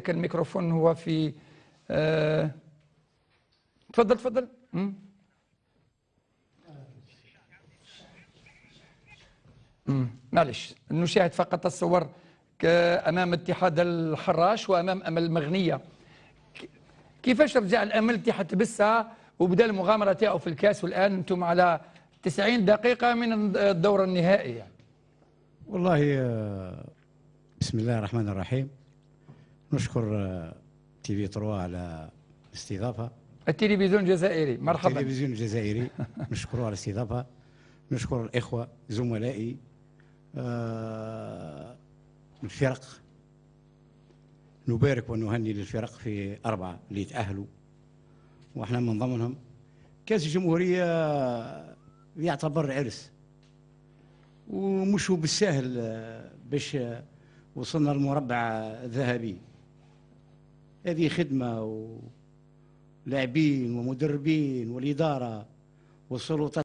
كان الميكروفون هو في آه، تفضل تفضل. معلش نشاهد فقط الصور أمام اتحاد الحراش وأمام أمل المغنية. كيفاش رجع الأمل اتحاد تبسها وبدأ المغامرة تاعو في الكاس والآن؟ أنتم على 90 دقيقة من الدور النهائي يعني. والله آه، بسم الله الرحمن الرحيم. نشكر آه، تي في 3 على الاستضافة. التلفزيون الجزائري مرحبا. التلفزيون الجزائري نشكره على الاستضافة. نشكر الإخوة زملائي آه، الفرق. نبارك ونهني للفرق في أربعة اللي تأهلوا وإحنا من ضمنهم كأس الجمهورية يعتبر عرس. ومش هو بالسهل آه، باش آه، وصلنا للمربع الذهبي هذه خدمة ولاعبين ومدربين والإدارة والسلطات